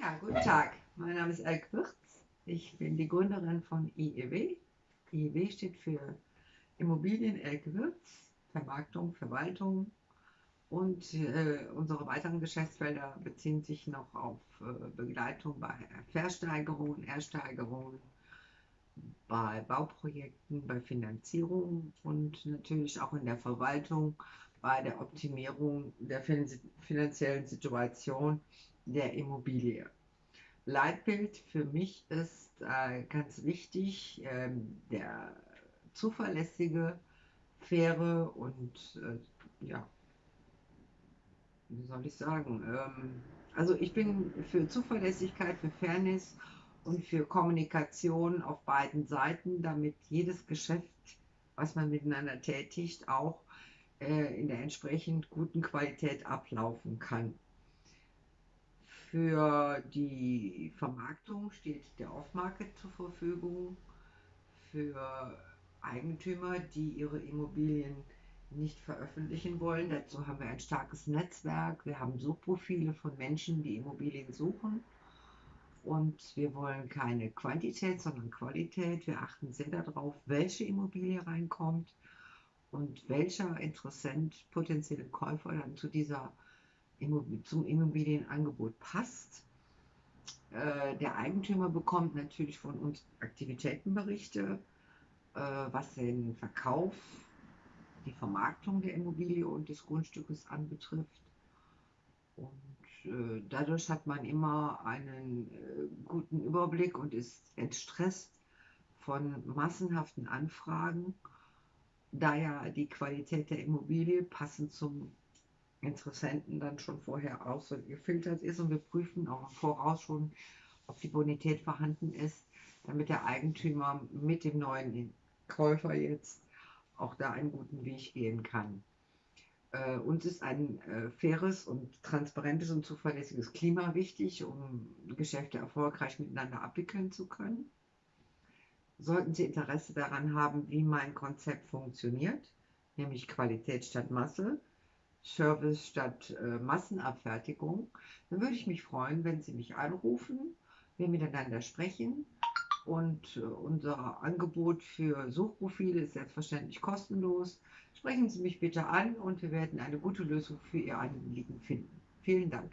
Ja, guten Tag. Mein Name ist Elke Wirz. Ich bin die Gründerin von IEW. IEW steht für Immobilien Elke Wirz, Vermarktung, Verwaltung. Und äh, unsere weiteren Geschäftsfelder beziehen sich noch auf äh, Begleitung bei Versteigerungen, Ersteigerungen, bei Bauprojekten, bei Finanzierung und natürlich auch in der Verwaltung bei der Optimierung der finanziellen Situation der Immobilie. Leitbild für mich ist äh, ganz wichtig, äh, der zuverlässige, faire und äh, ja, wie soll ich sagen, ähm, also ich bin für Zuverlässigkeit, für Fairness und für Kommunikation auf beiden Seiten, damit jedes Geschäft, was man miteinander tätigt, auch äh, in der entsprechend guten Qualität ablaufen kann. Für die Vermarktung steht der Off-Market zur Verfügung. Für Eigentümer, die ihre Immobilien nicht veröffentlichen wollen. Dazu haben wir ein starkes Netzwerk. Wir haben Suchprofile von Menschen, die Immobilien suchen. Und wir wollen keine Quantität, sondern Qualität. Wir achten sehr darauf, welche Immobilie reinkommt und welcher Interessent, potenzielle Käufer dann zu dieser zum Immobilienangebot passt. Äh, der Eigentümer bekommt natürlich von uns Aktivitätenberichte, äh, was den Verkauf, die Vermarktung der Immobilie und des Grundstückes anbetrifft. Und äh, dadurch hat man immer einen guten Überblick und ist entstresst von massenhaften Anfragen, da ja die Qualität der Immobilie passend zum Interessenten dann schon vorher ausgefiltert ist und wir prüfen auch voraus schon, ob die Bonität vorhanden ist, damit der Eigentümer mit dem neuen Käufer jetzt auch da einen guten Weg gehen kann. Äh, uns ist ein äh, faires und transparentes und zuverlässiges Klima wichtig, um Geschäfte erfolgreich miteinander abwickeln zu können. Sollten Sie Interesse daran haben, wie mein Konzept funktioniert, nämlich Qualität statt Masse, Service statt äh, Massenabfertigung, dann würde ich mich freuen, wenn Sie mich anrufen, wir miteinander sprechen. Und äh, unser Angebot für Suchprofile ist selbstverständlich kostenlos. Sprechen Sie mich bitte an und wir werden eine gute Lösung für Ihr Anliegen finden. Vielen Dank.